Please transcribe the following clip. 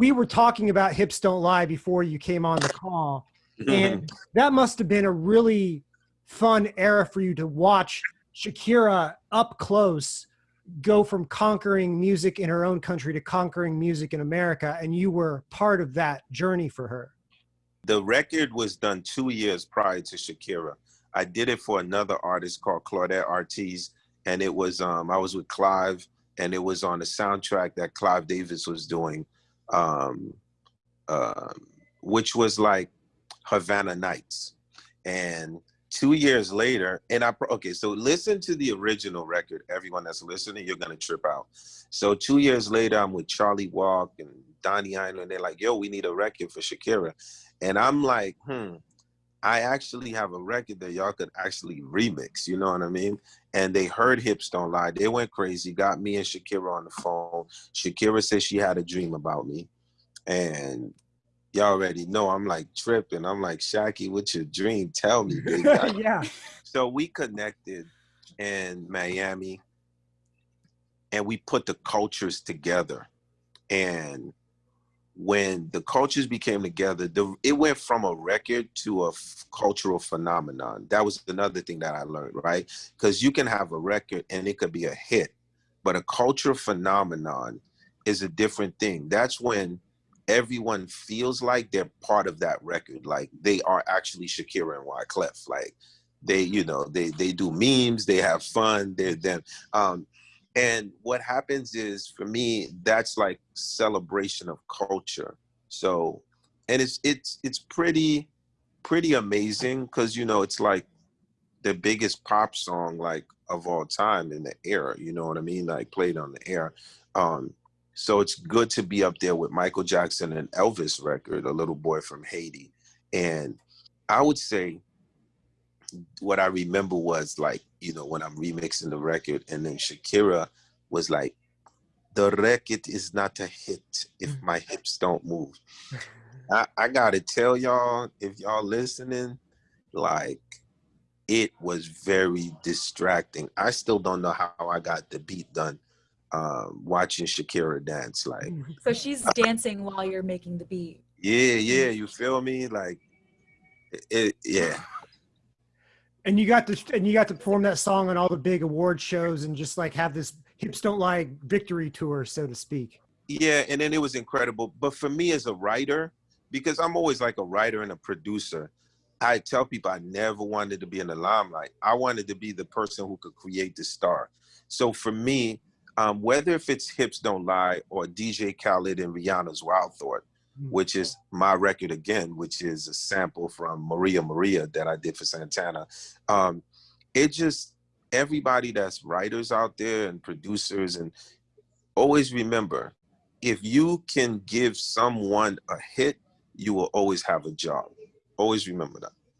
we were talking about hips don't lie before you came on the call, and that must have been a really fun era for you to watch Shakira up close go from conquering music in her own country to conquering music in America, and you were part of that journey for her. The record was done two years prior to Shakira. I did it for another artist called Claudette Ortiz, and it was um, I was with Clive, and it was on the soundtrack that Clive Davis was doing, um, uh, which was like Havana Nights, and two years later, and I okay, so listen to the original record. Everyone that's listening, you're gonna trip out. So two years later, I'm with Charlie Walk and Donnie Ienner. They're like, "Yo, we need a record for Shakira," and I'm like, "Hmm." I actually have a record that y'all could actually remix, you know what I mean? And they heard Hips Don't Lie. They went crazy, got me and Shakira on the phone. Shakira said she had a dream about me. And y'all already know I'm like tripping. I'm like, Shaki, what's your dream? Tell me, yeah. So we connected in Miami and we put the cultures together. And when the cultures became together, the, it went from a record to a cultural phenomenon. That was another thing that I learned, right? Because you can have a record and it could be a hit, but a cultural phenomenon is a different thing. That's when everyone feels like they're part of that record. Like they are actually Shakira and Wyclef. Like they, you know, they they do memes, they have fun, they're them. Um, and what happens is for me, that's like celebration of culture. So and it's it's it's pretty pretty amazing because you know it's like the biggest pop song like of all time in the era you know what i mean like played on the air um so it's good to be up there with Michael Jackson and Elvis record, A Little Boy from Haiti. And I would say what I remember was like, you know, when I'm remixing the record and then Shakira was like, the record is not a hit if mm. my hips don't move. I, I gotta tell y'all, if y'all listening, like it was very distracting. I still don't know how I got the beat done um, watching Shakira dance. Like, mm-hmm. so she's dancing while you're making the beat. Yeah, yeah, you feel me? Like, it, it, yeah. And you got to and you got to perform that song on all the big award shows and just like have this hips don't lie victory tour, so to speak. Yeah, and then it was incredible. But for me as a writer, because I'm always like a writer and a producer, I tell people I never wanted to be in the limelight. I wanted to be the person who could create the star. So for me, um, whether if it's Hips Don't Lie or DJ Khaled and Rihanna's Wild Thought. Which is my record again, which is a sample from Maria Maria that I did for Santana. Um, it just, everybody that's writers out there and producers and always remember, if you can give someone a hit, you will always have a job. Always remember that.